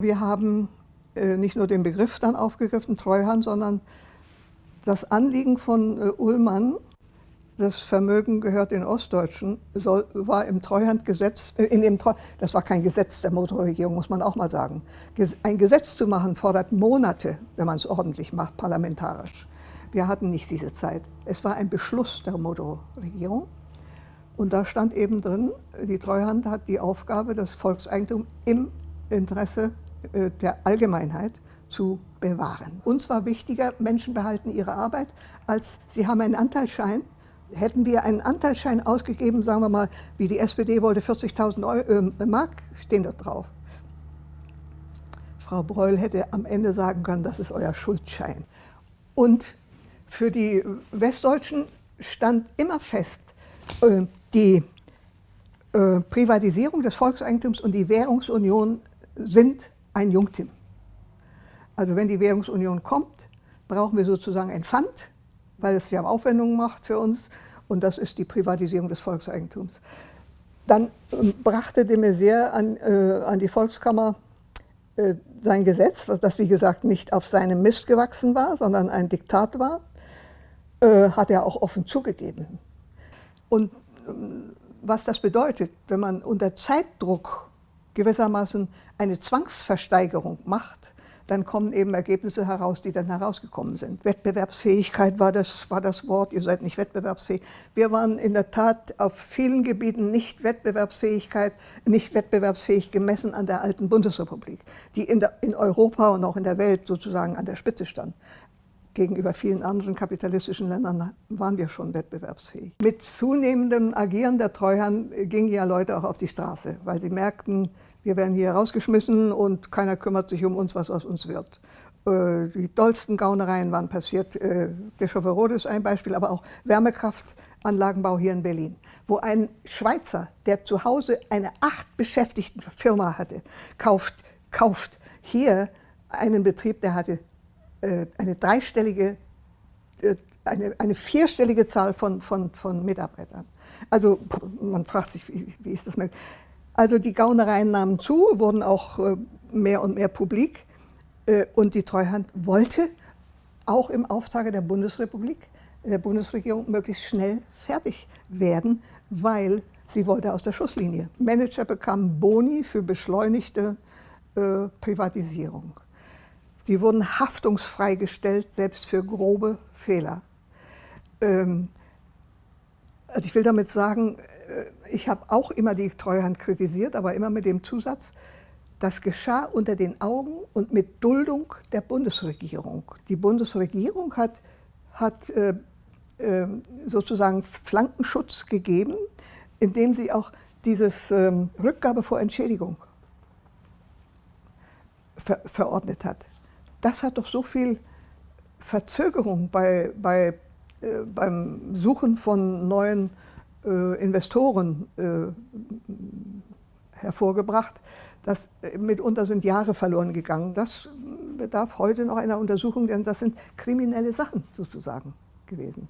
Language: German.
Wir haben äh, nicht nur den Begriff dann aufgegriffen, Treuhand, sondern das Anliegen von äh, Ullmann, das Vermögen gehört den Ostdeutschen, soll, war im Treuhandgesetz, äh, in dem Treu, das war kein Gesetz der Motorregierung, muss man auch mal sagen. Ein Gesetz zu machen fordert Monate, wenn man es ordentlich macht, parlamentarisch. Wir hatten nicht diese Zeit. Es war ein Beschluss der Motorregierung. Und da stand eben drin, die Treuhand hat die Aufgabe, das Volkseigentum im Interesse der Allgemeinheit zu bewahren. Uns war wichtiger, Menschen behalten ihre Arbeit, als sie haben einen Anteilsschein. Hätten wir einen Anteilsschein ausgegeben, sagen wir mal, wie die SPD wollte, 40.000 äh, Mark stehen dort drauf. Frau Breul hätte am Ende sagen können, das ist euer Schuldschein. Und für die Westdeutschen stand immer fest, äh, die Privatisierung des Volkseigentums und die Währungsunion sind ein Jungtim. Also wenn die Währungsunion kommt, brauchen wir sozusagen ein Pfand, weil es ja Aufwendungen macht für uns und das ist die Privatisierung des Volkseigentums. Dann ähm, brachte de Maizière an, äh, an die Volkskammer äh, sein Gesetz, das wie gesagt nicht auf seinem Mist gewachsen war, sondern ein Diktat war, äh, hat er auch offen zugegeben. Und ähm, was das bedeutet, wenn man unter Zeitdruck gewissermaßen eine Zwangsversteigerung macht, dann kommen eben Ergebnisse heraus, die dann herausgekommen sind. Wettbewerbsfähigkeit war das, war das Wort, ihr seid nicht wettbewerbsfähig. Wir waren in der Tat auf vielen Gebieten nicht Wettbewerbsfähigkeit, nicht wettbewerbsfähig gemessen an der alten Bundesrepublik, die in, der, in Europa und auch in der Welt sozusagen an der Spitze stand. Gegenüber vielen anderen kapitalistischen Ländern waren wir schon wettbewerbsfähig. Mit zunehmendem Agieren der Treuhand gingen ja Leute auch auf die Straße, weil sie merkten, wir werden hier rausgeschmissen und keiner kümmert sich um uns, was aus uns wird. Äh, die dollsten Gaunereien waren passiert. Äh, Bischofferode ist ein Beispiel, aber auch Wärmekraftanlagenbau hier in Berlin, wo ein Schweizer, der zu Hause eine acht beschäftigten Firma hatte, kauft, kauft hier einen Betrieb, der hatte äh, eine dreistellige, eine, eine vierstellige Zahl von, von, von Mitarbeitern. Also man fragt sich, wie, wie ist das möglich? Also die Gaunereien nahmen zu, wurden auch äh, mehr und mehr publik. Äh, und die Treuhand wollte auch im Auftrag der Bundesrepublik, der Bundesregierung, möglichst schnell fertig werden, weil sie wollte aus der Schusslinie. Manager bekamen Boni für beschleunigte äh, Privatisierung. Sie wurden haftungsfrei gestellt, selbst für grobe Fehler. Ähm, also ich will damit sagen, äh, ich habe auch immer die Treuhand kritisiert, aber immer mit dem Zusatz, das geschah unter den Augen und mit Duldung der Bundesregierung. Die Bundesregierung hat, hat äh, äh, sozusagen Flankenschutz gegeben, indem sie auch dieses ähm, Rückgabe vor Entschädigung ver verordnet hat. Das hat doch so viel Verzögerung bei, bei äh, beim Suchen von neuen äh, Investoren äh, hervorgebracht. Das, äh, mitunter sind Jahre verloren gegangen. Das bedarf heute noch einer Untersuchung, denn das sind kriminelle Sachen sozusagen gewesen.